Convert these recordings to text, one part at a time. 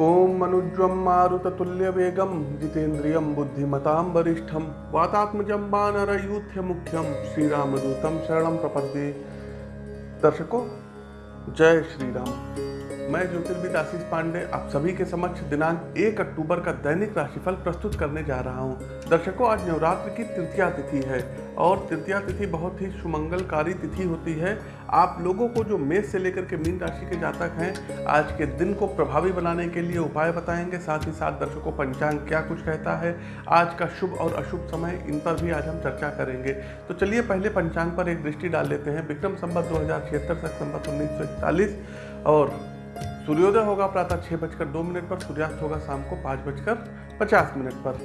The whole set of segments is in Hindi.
मनुज्वं मारुततुल्यवेगं जितेन्द्रियं बुद्धिमतां वरिष्ठं वातात्मजं वानरयूथ्यमुख्यं श्रीरामदूतं शरण प्रपद्ये। दर्शकों जय श्री राम मैं ज्योतिर्विद आशीष पांडे, आप सभी के समक्ष दिनांक 1 अक्टूबर का दैनिक राशिफल प्रस्तुत करने जा रहा हूँ। दर्शकों, आज नवरात्र की तृतीया तिथि है और तृतीया तिथि बहुत ही सुमंगलकारी तिथि होती है। आप लोगों को जो मेष से लेकर के मीन राशि के जातक हैं, आज के दिन को प्रभावी बनाने के लिए उपाय बताएँगे। साथ ही साथ दर्शकों, पंचांग क्या कुछ कहता है? आज का शुभ और अशुभ समय, इन पर भी आज हम चर्चा करेंगे। तो चलिए पहले पंचांग पर एक दृष्टि डाल लेते हैं। विक्रम संबत दो हज़ार छिहत्तर संबत उन्नीस और सूर्योदय होगा प्रातः छः बजकर दो मिनट पर, सूर्यास्त होगा शाम को पाँच बजकर पचास मिनट पर।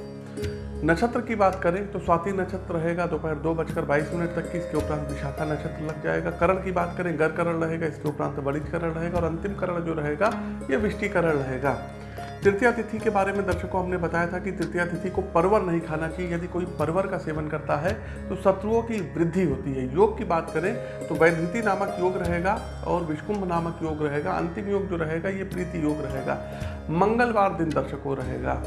नक्षत्र की बात करें तो स्वाति नक्षत्र रहेगा, दोपहर दो बजकर बाईस मिनट तक की, इसके उपरांत विशाखा नक्षत्र लग जाएगा। करण की बात करें गर करण रहेगा, इसके उपरांत बड़ी करण रहेगा और अंतिम करण जो रहेगा, ये विष्टिकरण रहेगा। तृतीया तिथि के बारे में दर्शकों हमने बताया था कि तृतीया तिथि को परवर नहीं खाना चाहिए। यदि कोई परवर का सेवन करता है तो शत्रुओं की वृद्धि होती है। योग की बात करें तो वैधृति नामक योग रहेगा और विष्कुंभ नामक योग रहेगा। अंतिम योग जो रहेगा, ये प्रीति योग रहेगा। मंगलवार दिन दर्शकों रहेगा।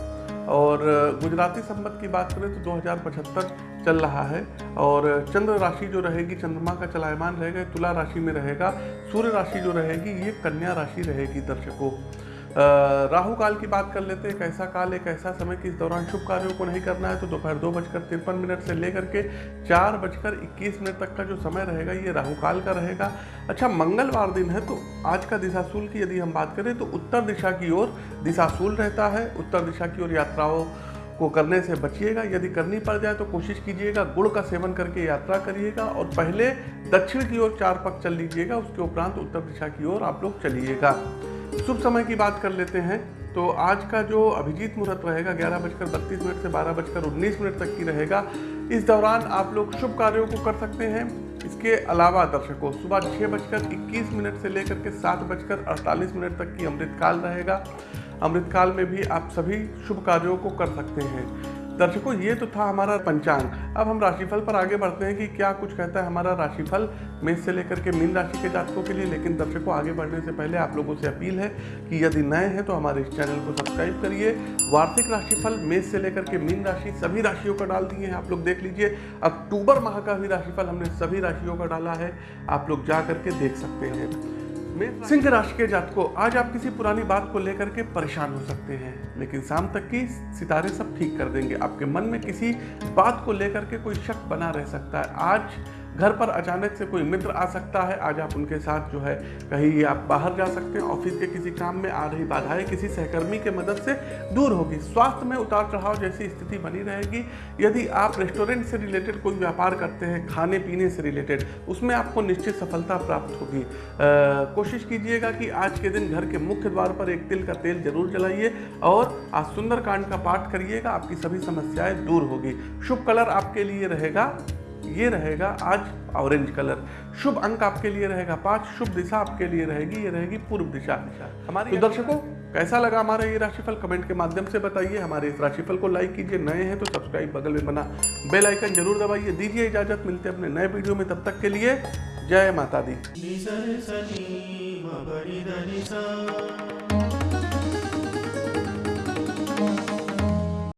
और गुजराती संबत की बात करें तो दो हज़ार पचहत्तर चल रहा है और चंद्र राशि जो रहेगी, चंद्रमा का चलायमान रहेगा, तुला राशि में रहेगा, सूर्य राशि जो रहेगी, ये कन्या राशि रहेगी दर्शकों। राहु काल की बात कर लेते हैं, कैसा काल एक ऐसा समय कि इस दौरान शुभ कार्यों को नहीं करना है तो दोपहर दो बजकर तिरपन मिनट से लेकर के चार बजकर इक्कीस मिनट तक का जो समय रहेगा, ये राहु काल का रहेगा। अच्छा मंगलवार दिन है तो आज का दिशाशूल की यदि हम बात करें तो उत्तर दिशा की ओर दिशाशूल रहता है। उत्तर दिशा की ओर यात्राओं को करने से बचिएगा, यदि करनी पड़ जाए तो कोशिश कीजिएगा गुड़ का सेवन करके यात्रा करिएगा और पहले दक्षिण की ओर चार पक चल लीजिएगा, उसके उपरांत उत्तर दिशा की ओर आप लोग चलिएगा। शुभ समय की बात कर लेते हैं। तो आज का जो अभिजीत मुहूर्त रहेगा, ग्यारह बजकर बत्तीस मिनट से बारह बजकर उन्नीस मिनट तक की रहेगा। इस दौरान आप लोग शुभ कार्यों को कर सकते हैं। इसके अलावा दर्शकों, सुबह छः बजकर इक्कीस मिनट से लेकर के सात बजकर अड़तालीस मिनट तक की अमृतकाल रहेगा। अमृतकाल में भी आप सभी शुभ कार्यों को कर सकते हैं। दर्शकों, ये तो था हमारा पंचांग। अब हम राशिफल पर आगे बढ़ते हैं कि क्या कुछ कहता है हमारा राशिफल मेष से लेकर के मीन राशि के जातकों के लिए। लेकिन दर्शकों, आगे बढ़ने से पहले आप लोगों से अपील है कि यदि नए हैं तो हमारे इस चैनल को सब्सक्राइब करिए। वार्षिक राशिफल, मेष से लेकर के मीन राशि, सभी राशियों का डाल दिए हैं, आप लोग देख लीजिए। अक्टूबर माह का भी राशिफल हमने सभी राशियों का डाला है। आप लोग जा करके देख सकते हैं। सिंह राशि के जातकों आज आप किसी पुरानी बात को लेकर के परेशान हो सकते हैं। लेकिन शाम तक की सितारे सब ठीक कर देंगे। आपके मन में किसी बात को लेकर के कोई शक बना रह सकता है। आज घर पर अचानक से कोई मित्र आ सकता है। आज आप उनके साथ जो है कहीं आप बाहर जा सकते हैं, ऑफ़िस के किसी काम में आ रही बाधाएँ किसी सहकर्मी के मदद से दूर होगी। स्वास्थ्य में उतार चढ़ाव जैसी स्थिति बनी रहेगी। यदि आप रेस्टोरेंट से रिलेटेड कोई व्यापार करते हैं, खाने पीने से रिलेटेड, उसमें आपको निश्चित सफलता प्राप्त होगी। कोशिश कीजिएगा कि आज के दिन घर के मुख्य द्वार पर एक तिल का तेल ज़रूर जलाइए और आज सुंदरकांड का पाठ करिएगा, आपकी सभी समस्याएँ दूर होगी। शुभ कलर आपके लिए रहेगा ये रहेगा आज ऑरेंज कलर शुभ अंक आपके लिए रहेगा पाँच शुभ दिशा आपके लिए रहेगी ये रहेगी पूर्व दिशा। हमारे तो दर्शकों कैसा लगा हमारा ये राशिफल? कमेंट के माध्यम से बताइए। हमारे इस राशिफल को लाइक कीजिए। नए हैं तो सब्सक्राइब बगल में बना बेल आइकन ज़रूर दबाइए। दीजिए इजाज़त। मिलते हैं अपने नए वीडियो में। तब तक के लिए जय माता दी।